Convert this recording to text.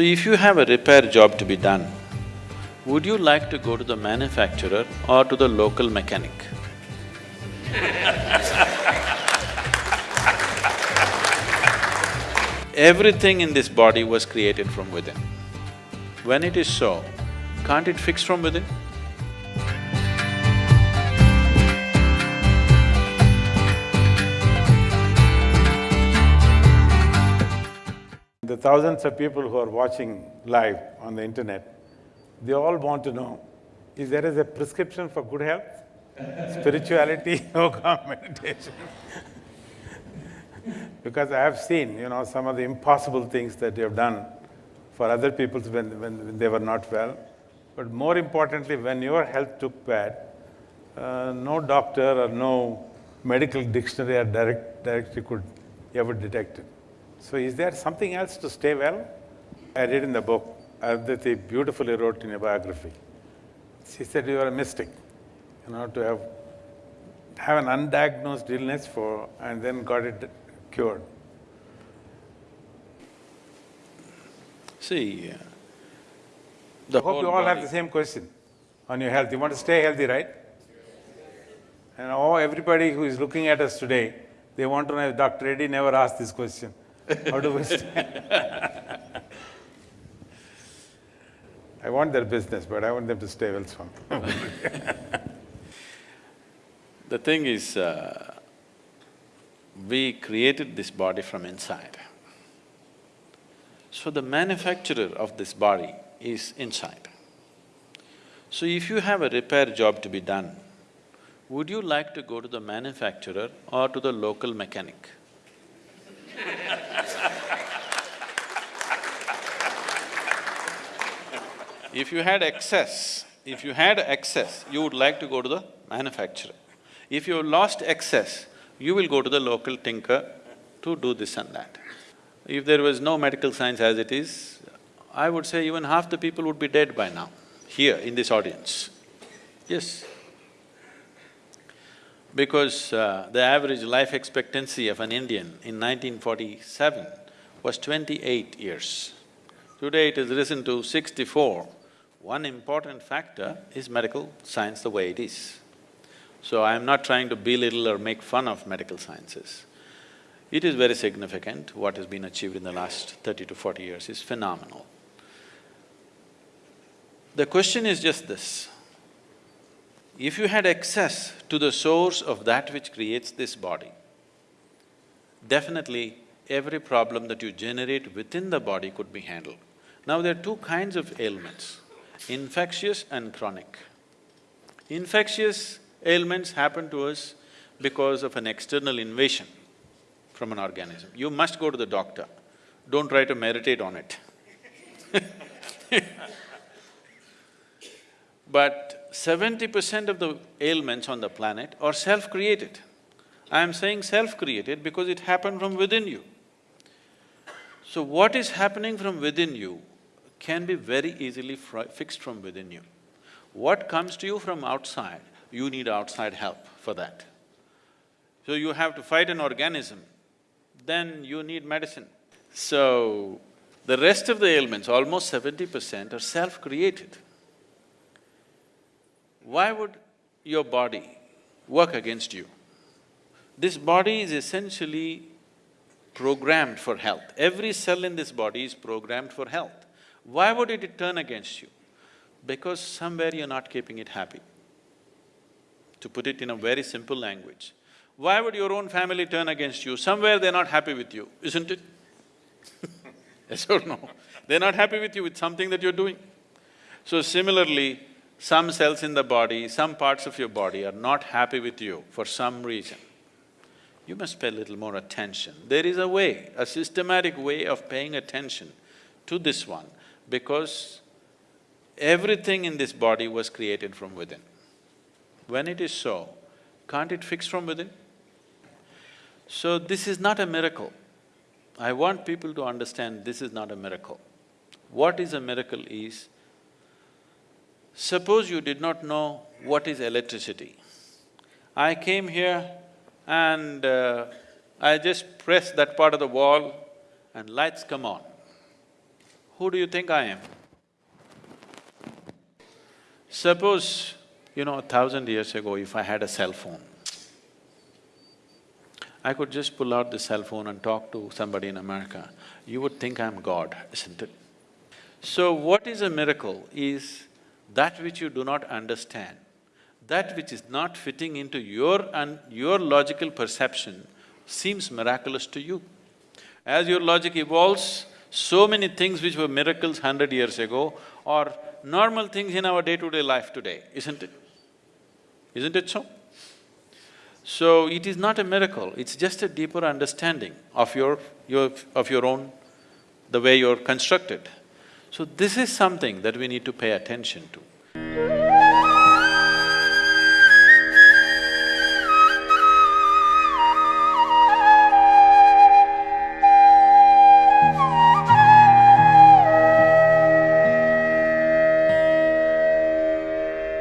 If you have a repair job to be done, would you like to go to the manufacturer or to the local mechanic? Everything in this body was created from within. When it is so, can't it fix from within? Thousands of people who are watching live on the internet, they all want to know, is there is a prescription for good health? Spirituality, yoga, meditation? because I have seen, you know, some of the impossible things that you have done for other people when, when they were not well. But more importantly, when your health took bad, uh, no doctor or no medical dictionary or direct, directory could ever detect it. So is there something else to stay well? I read in the book, Aditi beautifully wrote in a biography. She said you are a mystic, you know, to have have an undiagnosed illness for and then got it cured. See, uh, the I hope you all have the same question on your health. You want to stay healthy, right? And oh, everybody who is looking at us today, they want to know, Dr. Reddy never asked this question. How do we? I want their business, but I want them to stay well strong. The thing is, uh, we created this body from inside. So the manufacturer of this body is inside. So if you have a repair job to be done, would you like to go to the manufacturer or to the local mechanic? If you had excess, if you had excess, you would like to go to the manufacturer. If you lost excess, you will go to the local tinker to do this and that. If there was no medical science as it is, I would say even half the people would be dead by now, here in this audience. Yes. Because uh, the average life expectancy of an Indian in 1947 was twenty-eight years. Today it has risen to sixty-four. One important factor is medical science the way it is. So I'm not trying to belittle or make fun of medical sciences. It is very significant, what has been achieved in the last thirty to forty years is phenomenal. The question is just this, if you had access to the source of that which creates this body, definitely every problem that you generate within the body could be handled. Now there are two kinds of ailments, infectious and chronic. Infectious ailments happen to us because of an external invasion from an organism. You must go to the doctor, don't try to meditate on it But seventy percent of the ailments on the planet are self-created. I am saying self-created because it happened from within you. So what is happening from within you can be very easily fixed from within you. What comes to you from outside, you need outside help for that. So you have to fight an organism, then you need medicine. So, the rest of the ailments, almost seventy percent are self-created. Why would your body work against you? This body is essentially programmed for health. Every cell in this body is programmed for health. Why would it turn against you? Because somewhere you're not keeping it happy. To put it in a very simple language, why would your own family turn against you? Somewhere they're not happy with you, isn't it? yes or no? They're not happy with you with something that you're doing. So similarly, some cells in the body, some parts of your body are not happy with you for some reason. You must pay a little more attention. There is a way, a systematic way of paying attention to this one because everything in this body was created from within. When it is so, can't it fix from within? So this is not a miracle. I want people to understand this is not a miracle. What is a miracle is, suppose you did not know what is electricity. I came here and uh, I just press that part of the wall and lights come on. Who do you think I am? Suppose, you know, a thousand years ago, if I had a cell phone, I could just pull out the cell phone and talk to somebody in America, you would think I'm God, isn't it? So what is a miracle is that which you do not understand, that which is not fitting into your and your logical perception seems miraculous to you. As your logic evolves, so many things which were miracles hundred years ago are normal things in our day-to-day life today, isn't it? Isn't it so? So it is not a miracle, it's just a deeper understanding of your… your… of your own… the way you're constructed. So this is something that we need to pay attention to.